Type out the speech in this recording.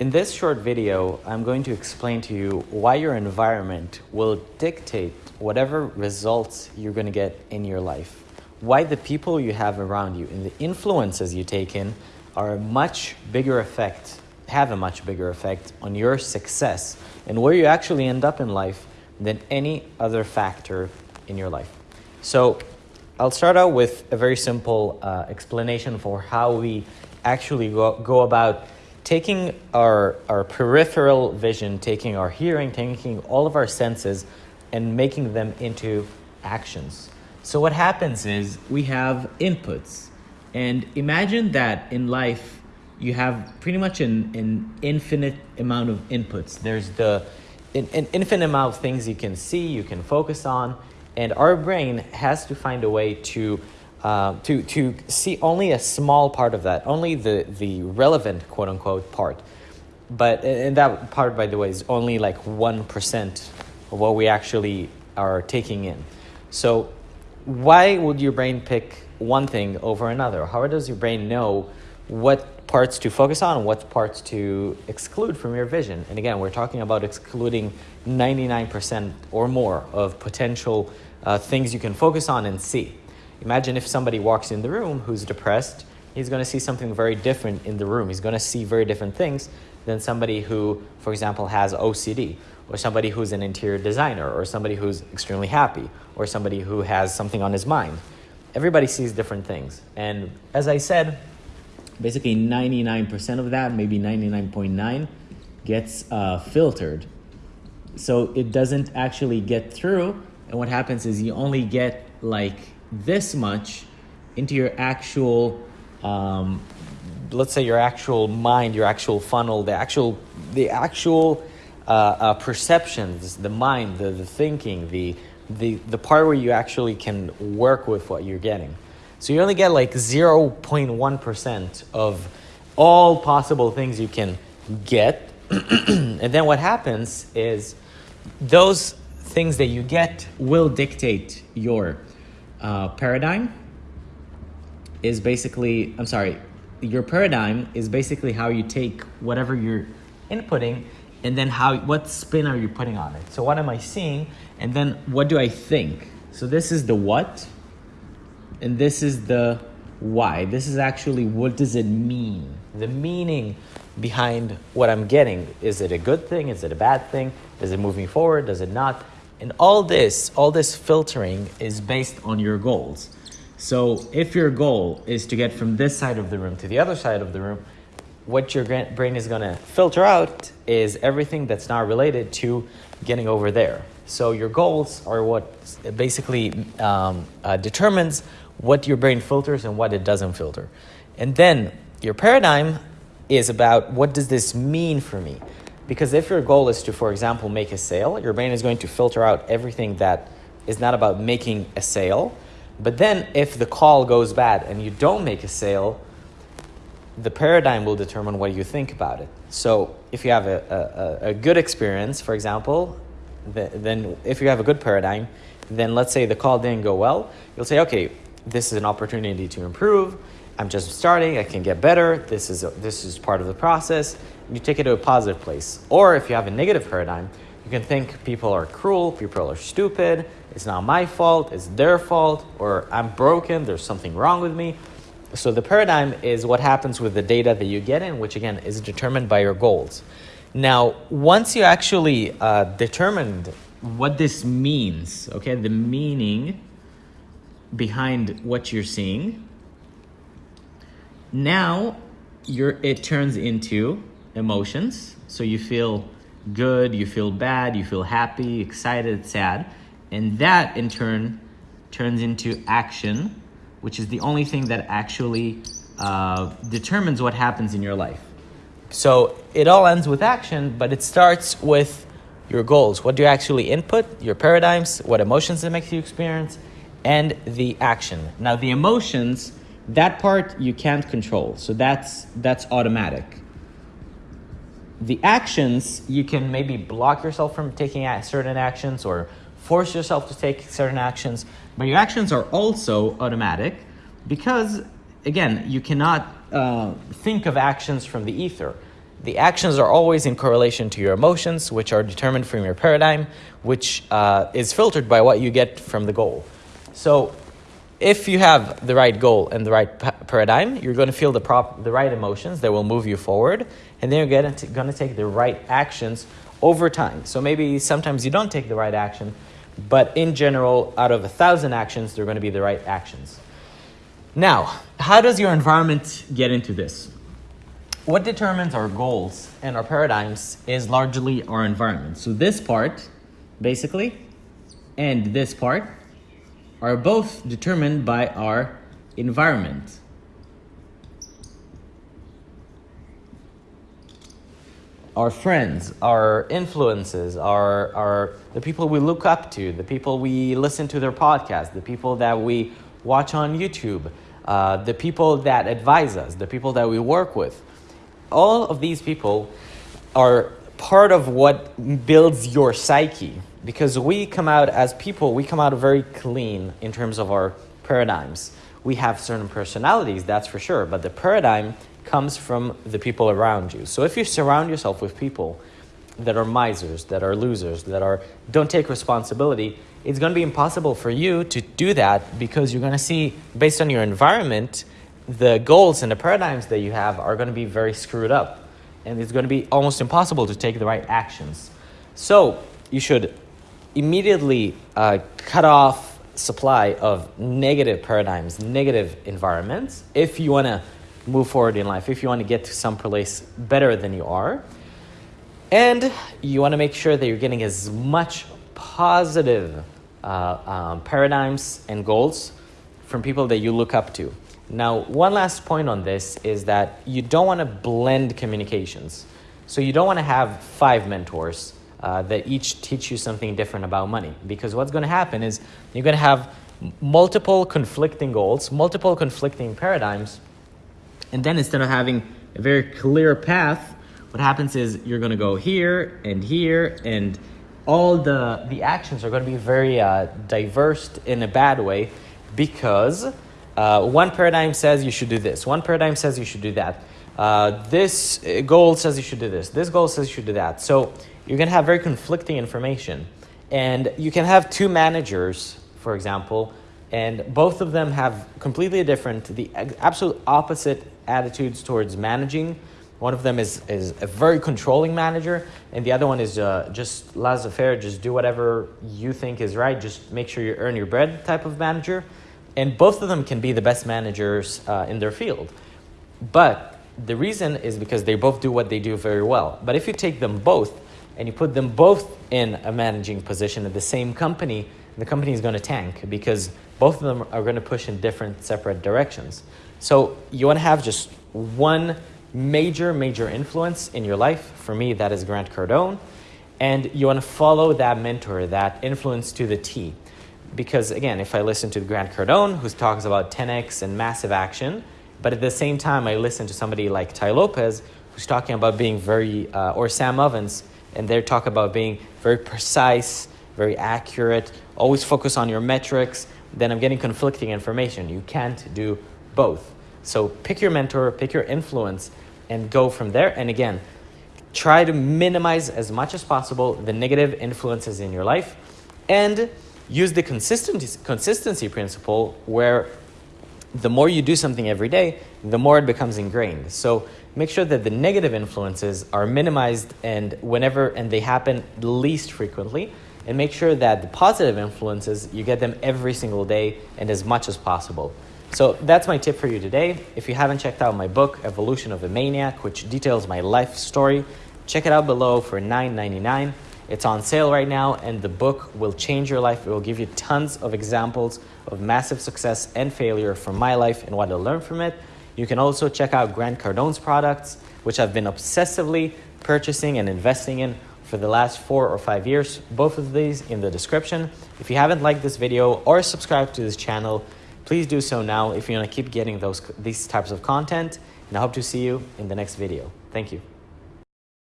In this short video, I'm going to explain to you why your environment will dictate whatever results you're going to get in your life. Why the people you have around you and the influences you take in are a much bigger effect, have a much bigger effect on your success and where you actually end up in life than any other factor in your life. So I'll start out with a very simple uh, explanation for how we actually go, go about taking our, our peripheral vision, taking our hearing, taking all of our senses, and making them into actions. So what happens is we have inputs. And imagine that in life, you have pretty much an, an infinite amount of inputs. There's the an, an infinite amount of things you can see, you can focus on, and our brain has to find a way to uh, to, to see only a small part of that, only the, the relevant quote unquote part. But, and that part, by the way, is only like 1% of what we actually are taking in. So, why would your brain pick one thing over another? How does your brain know what parts to focus on and what parts to exclude from your vision? And again, we're talking about excluding 99% or more of potential uh, things you can focus on and see. Imagine if somebody walks in the room who's depressed, he's going to see something very different in the room. He's going to see very different things than somebody who, for example, has OCD, or somebody who's an interior designer, or somebody who's extremely happy, or somebody who has something on his mind. Everybody sees different things. And as I said, basically 99% of that, maybe 99.9, gets uh, filtered. So it doesn't actually get through. And what happens is you only get like this much into your actual um, let's say your actual mind your actual funnel the actual the actual uh, uh, perceptions the mind the, the thinking the, the the part where you actually can work with what you're getting. So you only get like 0.1% of all possible things you can get. And then what happens is those things that you get will dictate your uh, paradigm is basically, I'm sorry, your paradigm is basically how you take whatever you're inputting and then how what spin are you putting on it. So what am I seeing and then what do I think? So this is the what and this is the why. This is actually what does it mean? The meaning behind what I'm getting. Is it a good thing? Is it a bad thing? Is it moving forward? Does it not? And all this, all this filtering is based on your goals. So if your goal is to get from this side of the room to the other side of the room, what your brain is going to filter out is everything that's not related to getting over there. So your goals are what basically um, uh, determines what your brain filters and what it doesn't filter. And then your paradigm is about what does this mean for me? Because if your goal is to, for example, make a sale, your brain is going to filter out everything that is not about making a sale. But then if the call goes bad and you don't make a sale, the paradigm will determine what you think about it. So if you have a, a, a good experience, for example, the, then if you have a good paradigm, then let's say the call didn't go well, you'll say, okay, this is an opportunity to improve. I'm just starting, I can get better. This is, a, this is part of the process you take it to a positive place. Or if you have a negative paradigm, you can think people are cruel, people are stupid, it's not my fault, it's their fault, or I'm broken, there's something wrong with me. So the paradigm is what happens with the data that you get in, which again is determined by your goals. Now, once you actually uh, determined what this means, okay, the meaning behind what you're seeing, now you're, it turns into emotions. So you feel good, you feel bad, you feel happy, excited, sad. And that in turn turns into action, which is the only thing that actually uh, determines what happens in your life. So it all ends with action, but it starts with your goals. What do you actually input, your paradigms, what emotions it makes you experience, and the action. Now the emotions, that part you can't control. So that's that's automatic the actions, you can maybe block yourself from taking certain actions or force yourself to take certain actions, but your actions are also automatic because, again, you cannot uh, think of actions from the ether. the actions are always in correlation to your emotions, which are determined from your paradigm, which uh, is filtered by what you get from the goal. So, if you have the right goal and the right pa- paradigm, you're going to feel the, prop- the right emotions that will move you forward, and then you're going to take the right actions over time. So, maybe sometimes you don't take the right action, but in general, out of a thousand actions, they're going to be the right actions. Now, how does your environment get into this? what determines our goals and our paradigms is largely our environment. So this part, basically, and this part are both determined by our environment. Our friends, our influences, our, our the people we look up to, the people we listen to their podcasts, the people that we watch on YouTube, uh, the people that advise us, the people that we work with all of these people are part of what builds your psyche because we come out as people we come out very clean in terms of our paradigms. We have certain personalities that's for sure but the paradigm comes from the people around you. So if you surround yourself with people that are misers that are losers that are don't take responsibility it's going to be impossible for you to do that because you're going to see based on your environment the goals and the paradigms that you have are going to be very screwed up and it's going to be almost impossible to take the right actions. So you should immediately uh, cut off supply of negative paradigms negative environments if you want to move forward in life if you want to get to some place better than you are. And you want to make sure that you're getting as much positive uh, um, paradigms and goals from people that you look up to now, one last point on this is that you don't want to blend communications. So you don't want to have five mentors uh, that each teach you something different about money. Because what's going to happen is you're going to have multiple conflicting goals, multiple conflicting paradigms, and then instead of having a very clear path, what happens is you're going to go here and here, and all the, the actions are going to be very uh, diverse in a bad way because uh, one paradigm says you should do this. One paradigm says you should do that. Uh, this goal says you should do this. This goal says you should do that. So you're going to have very conflicting information. And you can have two managers, for example, and both of them have completely different, the absolute opposite attitudes towards managing. One of them is, is a very controlling manager, and the other one is uh, just laissez faire, just do whatever you think is right, just make sure you earn your bread type of manager and both of them can be the best managers uh, in their field. But the reason is because they both do what they do very well. But if you take them both and you put them both in a managing position at the same company, the company is going to tank because both of them are going to push in different separate directions. So you want to have just one major, major influence in your life. For me, that is Grant Cardone. And you want to follow that mentor, that influence to the T because again, if I listen to Grant Cardone, who talks about 10x and massive action, but at the same time, I listen to somebody like Tai Lopez, who's talking about being very, uh, or Sam Ovens, and they talk about being very precise, very accurate, always focus on your metrics, then I'm getting conflicting information. You can't do both. So pick your mentor, pick your influence, and go from there. And again, try to minimize as much as possible the negative influences in your life. And use the consistency, consistency principle where the more you do something every day, the more it becomes ingrained. So make sure that the negative influences are minimized and whenever and they happen least frequently and make sure that the positive influences you get them every single day and as much as possible. So that's my tip for you today. If you haven't checked out my book Evolution of a Maniac which details my life story, check it out below for $9.99. It's on sale right now, and the book will change your life. It will give you tons of examples of massive success and failure from my life and what I learned from it. You can also check out Grant Cardone's products, which I've been obsessively purchasing and investing in for the last four or five years. Both of these in the description. If you haven't liked this video or subscribed to this channel, please do so now if you want to keep getting those these types of content. And I hope to see you in the next video. Thank you.